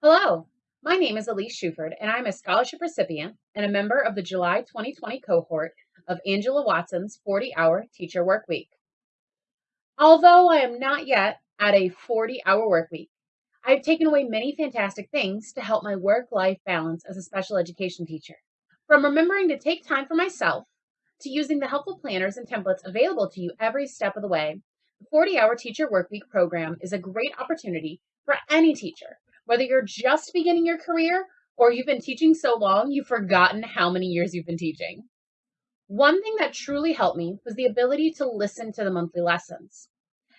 Hello, my name is Elise Shuford, and I'm a scholarship recipient and a member of the July 2020 cohort of Angela Watson's 40 hour teacher work week. Although I am not yet at a 40 hour work week, I have taken away many fantastic things to help my work life balance as a special education teacher. From remembering to take time for myself to using the helpful planners and templates available to you every step of the way, the 40 hour teacher work week program is a great opportunity for any teacher whether you're just beginning your career or you've been teaching so long you've forgotten how many years you've been teaching. One thing that truly helped me was the ability to listen to the monthly lessons.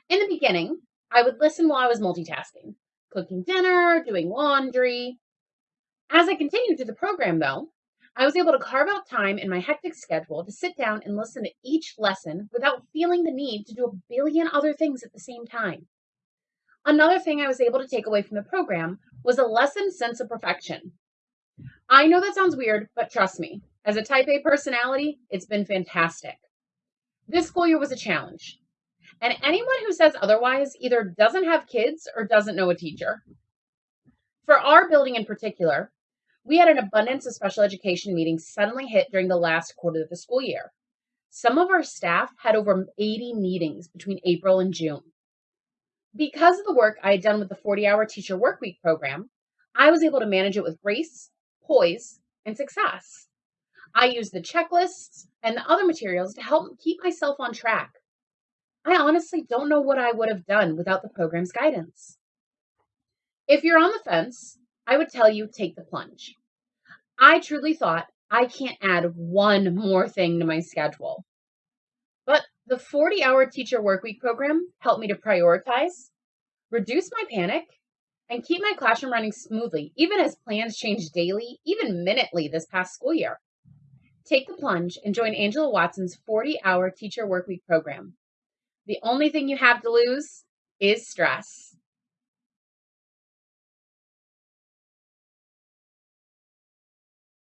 In the beginning, I would listen while I was multitasking, cooking dinner, doing laundry. As I continued through the program, though, I was able to carve out time in my hectic schedule to sit down and listen to each lesson without feeling the need to do a billion other things at the same time. Another thing I was able to take away from the program was a lessened sense of perfection. I know that sounds weird, but trust me, as a type A personality, it's been fantastic. This school year was a challenge. And anyone who says otherwise either doesn't have kids or doesn't know a teacher. For our building in particular, we had an abundance of special education meetings suddenly hit during the last quarter of the school year. Some of our staff had over 80 meetings between April and June. Because of the work I had done with the 40 hour teacher workweek program, I was able to manage it with grace, poise, and success. I used the checklists and the other materials to help keep myself on track. I honestly don't know what I would have done without the program's guidance. If you're on the fence, I would tell you take the plunge. I truly thought I can't add one more thing to my schedule. The 40 hour teacher workweek program helped me to prioritize, reduce my panic, and keep my classroom running smoothly, even as plans changed daily, even minutely this past school year. Take the plunge and join Angela Watson's 40 hour teacher workweek program. The only thing you have to lose is stress.